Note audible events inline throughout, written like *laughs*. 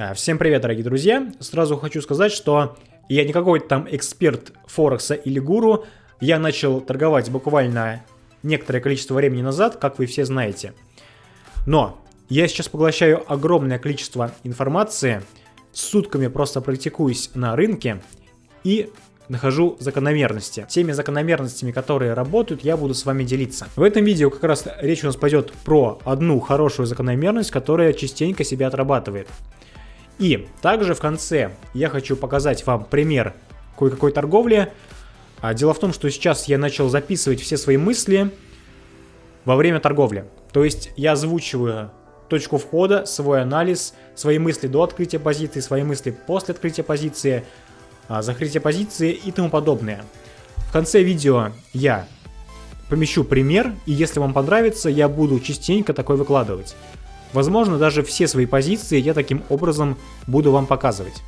Э, всем привет, дорогие друзья! Сразу хочу сказать, что я не какой-то там эксперт Форекса или гуру. Я начал торговать буквально некоторое количество времени назад, как вы все знаете. Но я сейчас поглощаю огромное количество информации, сутками просто практикуюсь на рынке и нахожу закономерности. Теми закономерностями, которые работают, я буду с вами делиться. В этом видео как раз речь у нас пойдет про одну хорошую закономерность, которая частенько себя отрабатывает. И также в конце я хочу показать вам пример кое-какой торговли. А дело в том, что сейчас я начал записывать все свои мысли во время торговли. То есть я озвучиваю точку входа, свой анализ, свои мысли до открытия позиции, свои мысли после открытия позиции, а, закрытия позиции и тому подобное. В конце видео я помещу пример, и если вам понравится, я буду частенько такой выкладывать. Возможно, даже все свои позиции я таким образом буду вам показывать.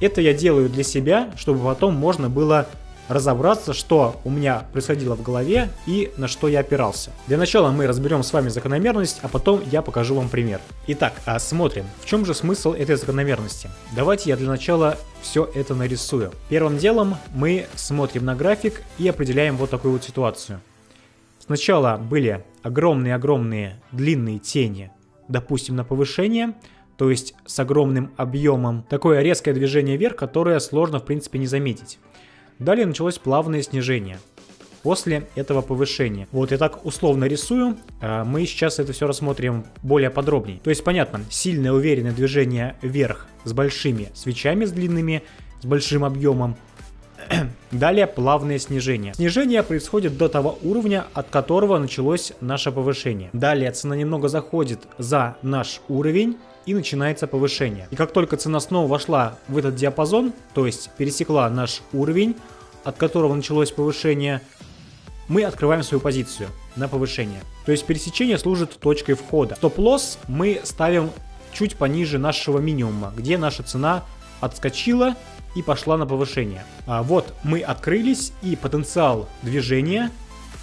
Это я делаю для себя, чтобы потом можно было разобраться, что у меня происходило в голове и на что я опирался. Для начала мы разберем с вами закономерность, а потом я покажу вам пример. Итак, а смотрим, в чем же смысл этой закономерности. Давайте я для начала все это нарисую. Первым делом мы смотрим на график и определяем вот такую вот ситуацию. Сначала были огромные-огромные длинные тени допустим, на повышение, то есть с огромным объемом. Такое резкое движение вверх, которое сложно в принципе не заметить. Далее началось плавное снижение после этого повышения. Вот я так условно рисую, а мы сейчас это все рассмотрим более подробнее. То есть понятно, сильное уверенное движение вверх с большими свечами, с длинными, с большим объемом, Далее плавное снижение. Снижение происходит до того уровня, от которого началось наше повышение. Далее цена немного заходит за наш уровень и начинается повышение. И как только цена снова вошла в этот диапазон, то есть пересекла наш уровень, от которого началось повышение, мы открываем свою позицию на повышение. То есть пересечение служит точкой входа. Стоп-лосс мы ставим чуть пониже нашего минимума, где наша цена отскочила и пошла на повышение. А вот мы открылись и потенциал движения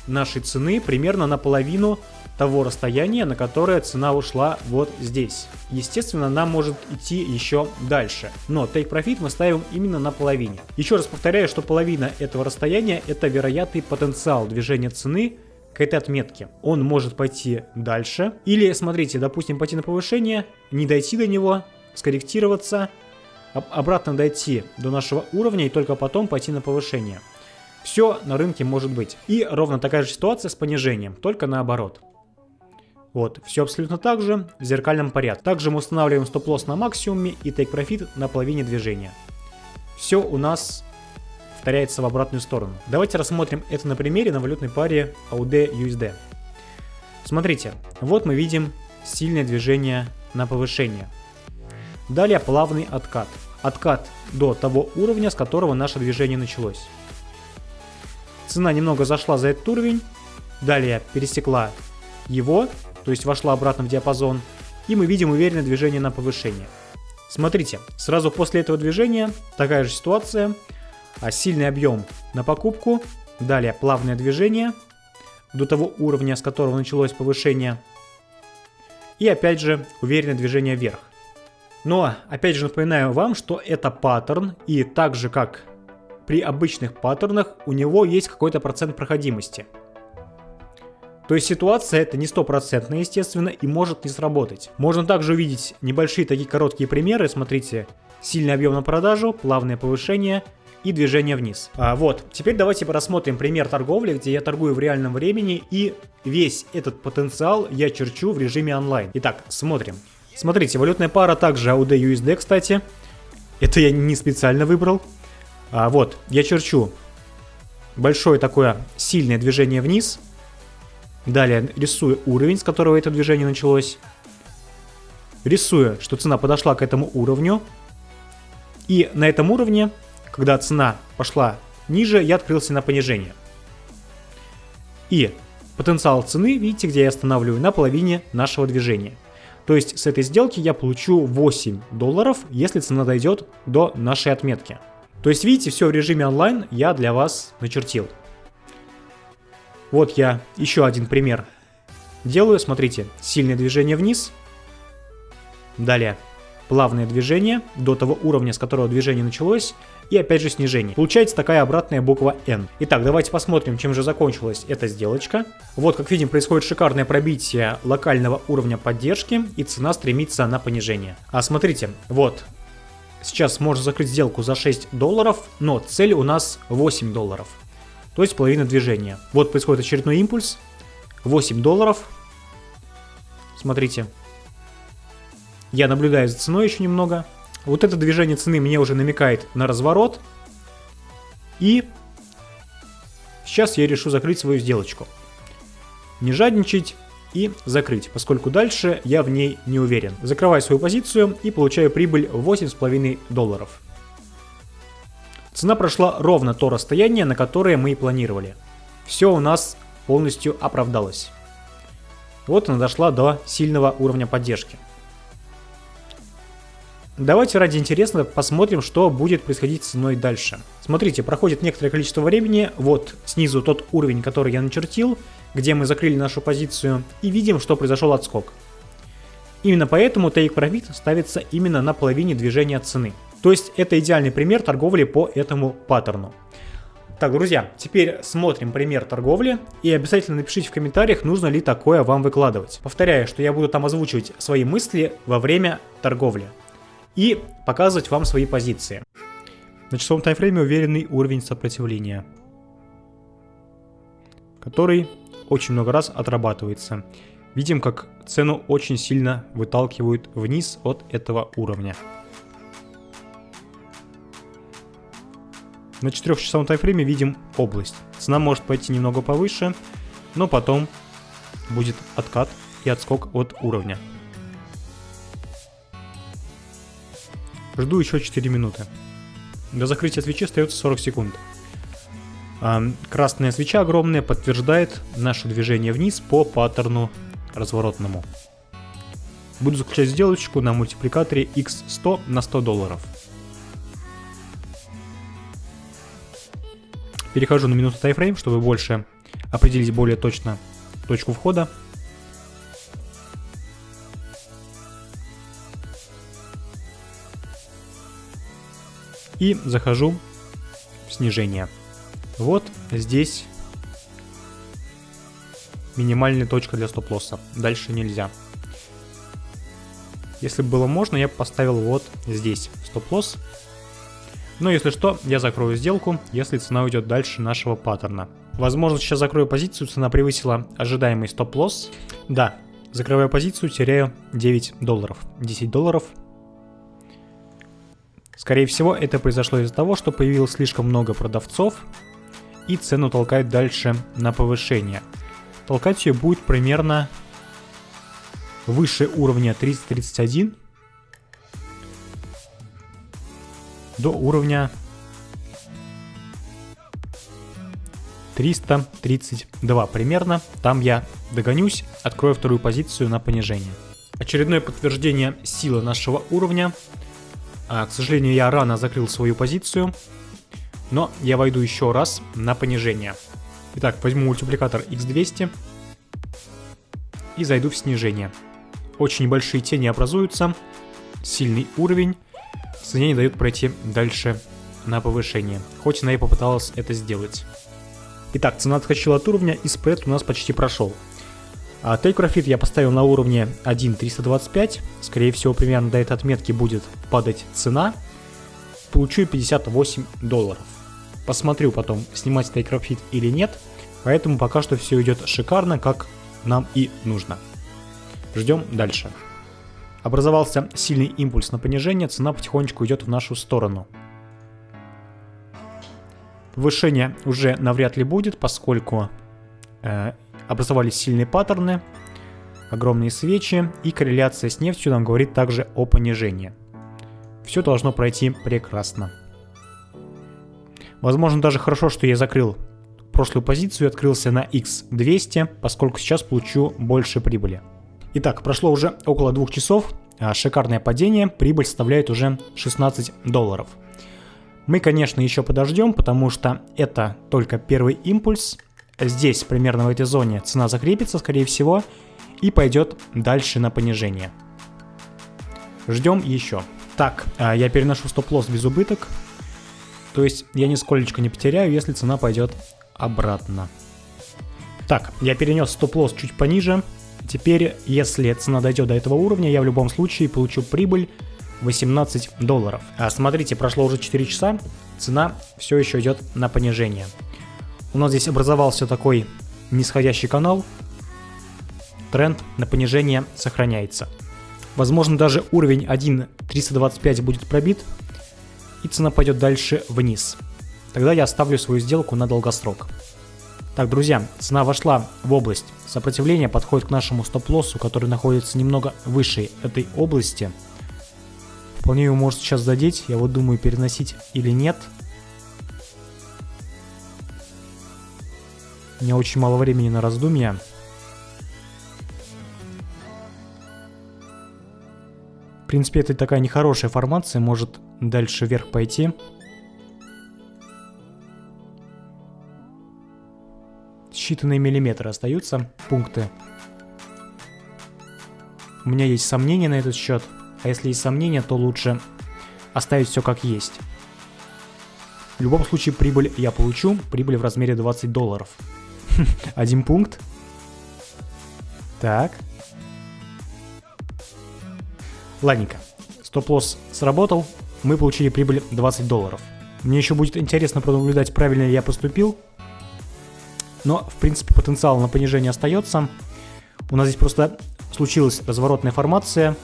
нашей цены примерно наполовину того расстояния, на которое цена ушла вот здесь. Естественно, нам может идти еще дальше, но take profit мы ставим именно на половине. Еще раз повторяю, что половина этого расстояния это вероятный потенциал движения цены к этой отметке. Он может пойти дальше, или, смотрите, допустим, пойти на повышение, не дойти до него, скорректироваться, обратно дойти до нашего уровня и только потом пойти на повышение. Все на рынке может быть. И ровно такая же ситуация с понижением, только наоборот. Вот, все абсолютно так же, в зеркальном порядке. Также мы устанавливаем стоп-лосс на максимуме и profit на половине движения. Все у нас повторяется в обратную сторону. Давайте рассмотрим это на примере на валютной паре AUD-USD. Смотрите, вот мы видим сильное движение на повышение. Далее плавный откат. Откат до того уровня, с которого наше движение началось. Цена немного зашла за этот уровень, далее пересекла его, то есть вошла обратно в диапазон, и мы видим уверенное движение на повышение. Смотрите, сразу после этого движения такая же ситуация, а сильный объем на покупку, далее плавное движение до того уровня, с которого началось повышение, и опять же уверенное движение вверх. Но, опять же, напоминаю вам, что это паттерн, и так же, как при обычных паттернах, у него есть какой-то процент проходимости. То есть ситуация это не стопроцентная, естественно, и может не сработать. Можно также увидеть небольшие такие короткие примеры. Смотрите, сильный объем на продажу, плавное повышение и движение вниз. А, вот, теперь давайте рассмотрим пример торговли, где я торгую в реальном времени и весь этот потенциал я черчу в режиме онлайн. Итак, смотрим. Смотрите, валютная пара также AUD-USD, кстати. Это я не специально выбрал. А, вот, я черчу большое такое сильное движение вниз. Далее рисую уровень, с которого это движение началось. Рисую, что цена подошла к этому уровню. И на этом уровне, когда цена пошла ниже, я открылся на понижение. И потенциал цены, видите, где я останавливаю, на половине нашего движения. То есть с этой сделки я получу 8 долларов, если цена дойдет до нашей отметки. То есть видите, все в режиме онлайн я для вас начертил. Вот я еще один пример делаю. Смотрите, сильное движение вниз. Далее плавное движение до того уровня, с которого движение началось, и опять же снижение. Получается такая обратная буква N. Итак, давайте посмотрим, чем же закончилась эта сделочка. Вот, как видим, происходит шикарное пробитие локального уровня поддержки, и цена стремится на понижение. А смотрите, вот, сейчас можно закрыть сделку за 6 долларов, но цель у нас 8 долларов. То есть половина движения. Вот происходит очередной импульс. 8 долларов. Смотрите. Я наблюдаю за ценой еще немного. Вот это движение цены мне уже намекает на разворот. И сейчас я решу закрыть свою сделочку. Не жадничать и закрыть, поскольку дальше я в ней не уверен. Закрываю свою позицию и получаю прибыль 8,5 долларов. Цена прошла ровно то расстояние, на которое мы и планировали. Все у нас полностью оправдалось. Вот она дошла до сильного уровня поддержки. Давайте ради интересного посмотрим, что будет происходить с ценой дальше. Смотрите, проходит некоторое количество времени, вот снизу тот уровень, который я начертил, где мы закрыли нашу позицию, и видим, что произошел отскок. Именно поэтому Take Profit ставится именно на половине движения цены. То есть это идеальный пример торговли по этому паттерну. Так, друзья, теперь смотрим пример торговли и обязательно напишите в комментариях, нужно ли такое вам выкладывать. Повторяю, что я буду там озвучивать свои мысли во время торговли и показывать вам свои позиции. На часовом таймфрейме уверенный уровень сопротивления, который очень много раз отрабатывается. Видим, как цену очень сильно выталкивают вниз от этого уровня. На 4-часовом таймфрейме видим область. Цена может пойти немного повыше, но потом будет откат и отскок от уровня. Жду еще 4 минуты. До закрытия свечи остается 40 секунд. Красная свеча огромная подтверждает наше движение вниз по паттерну разворотному. Буду заключать сделочку на мультипликаторе x100 на 100 долларов. Перехожу на минуту тайфрейм, чтобы больше определить более точно точку входа. И захожу в снижение. Вот здесь минимальная точка для стоп-лосса. Дальше нельзя. Если бы было можно, я поставил вот здесь стоп-лосс. Но если что, я закрою сделку, если цена уйдет дальше нашего паттерна. Возможно, сейчас закрою позицию, цена превысила ожидаемый стоп-лосс. Да, закрываю позицию, теряю 9 долларов. 10 долларов Скорее всего, это произошло из-за того, что появилось слишком много продавцов, и цену толкает дальше на повышение. Толкать ее будет примерно выше уровня 331 до уровня 332 примерно. Там я догонюсь, открою вторую позицию на понижение. Очередное подтверждение силы нашего уровня а, к сожалению, я рано закрыл свою позицию, но я войду еще раз на понижение. Итак, возьму мультипликатор x200 и зайду в снижение. Очень небольшие тени образуются, сильный уровень, цене не дает пройти дальше на повышение, хоть она и попыталась это сделать. Итак, цена отскочила от уровня и спред у нас почти прошел. А Profit я поставил на уровне 1.325. Скорее всего, примерно до этой отметки будет падать цена. Получу 58 долларов. Посмотрю потом, снимать Profit или нет. Поэтому пока что все идет шикарно, как нам и нужно. Ждем дальше. Образовался сильный импульс на понижение, цена потихонечку идет в нашу сторону. Повышение уже навряд ли будет, поскольку э, образовались сильные паттерны, огромные свечи, и корреляция с нефтью нам говорит также о понижении. Все должно пройти прекрасно. Возможно даже хорошо, что я закрыл прошлую позицию и открылся на X200, поскольку сейчас получу больше прибыли. Итак, прошло уже около двух часов, а шикарное падение, прибыль составляет уже 16 долларов. Мы, конечно, еще подождем, потому что это только первый импульс, здесь, примерно в этой зоне, цена закрепится, скорее всего, и пойдет дальше на понижение. Ждем еще. Так, а, я переношу стоп-лосс без убыток. То есть я нисколечко не потеряю, если цена пойдет обратно. Так, я перенес стоп-лосс чуть пониже. Теперь, если цена дойдет до этого уровня, я в любом случае получу прибыль 18 долларов. А смотрите, прошло уже 4 часа, цена все еще идет на понижение. У нас здесь образовался такой нисходящий канал. Тренд на понижение сохраняется. Возможно, даже уровень 1.325 будет пробит, и цена пойдет дальше вниз. Тогда я оставлю свою сделку на долгосрок. Так, друзья, цена вошла в область сопротивления, подходит к нашему стоп-лоссу, который находится немного выше этой области – Вполне его может сейчас задеть. Я вот думаю, переносить или нет. У меня очень мало времени на раздумья. В принципе, это такая нехорошая формация, может дальше вверх пойти. Считанные миллиметры остаются, пункты. У меня есть сомнения на этот счет. А если есть сомнения, то лучше оставить все как есть. В любом случае прибыль я получу, прибыль в размере 20 долларов. *laughs* Один пункт. Так. Ладненько. Стоп-лосс сработал, мы получили прибыль 20 долларов. Мне еще будет интересно пронаблюдать, правильно ли я поступил. Но, в принципе, потенциал на понижение остается. У нас здесь просто случилась разворотная формация,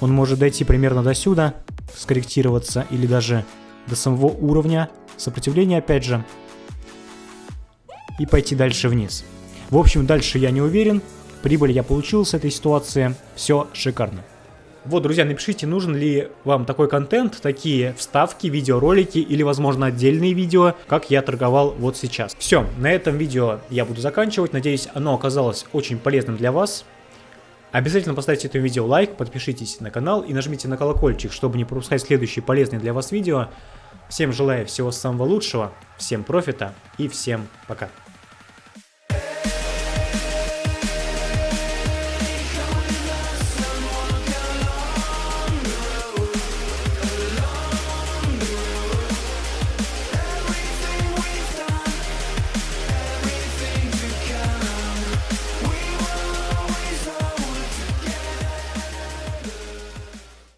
он может дойти примерно до сюда, скорректироваться или даже до самого уровня сопротивления опять же. И пойти дальше вниз. В общем, дальше я не уверен. Прибыль я получил с этой ситуации. Все шикарно. Вот, друзья, напишите, нужен ли вам такой контент, такие вставки, видеоролики или, возможно, отдельные видео, как я торговал вот сейчас. Все, на этом видео я буду заканчивать. Надеюсь, оно оказалось очень полезным для вас. Обязательно поставьте этому видео лайк, подпишитесь на канал и нажмите на колокольчик, чтобы не пропускать следующие полезные для вас видео. Всем желаю всего самого лучшего, всем профита и всем пока.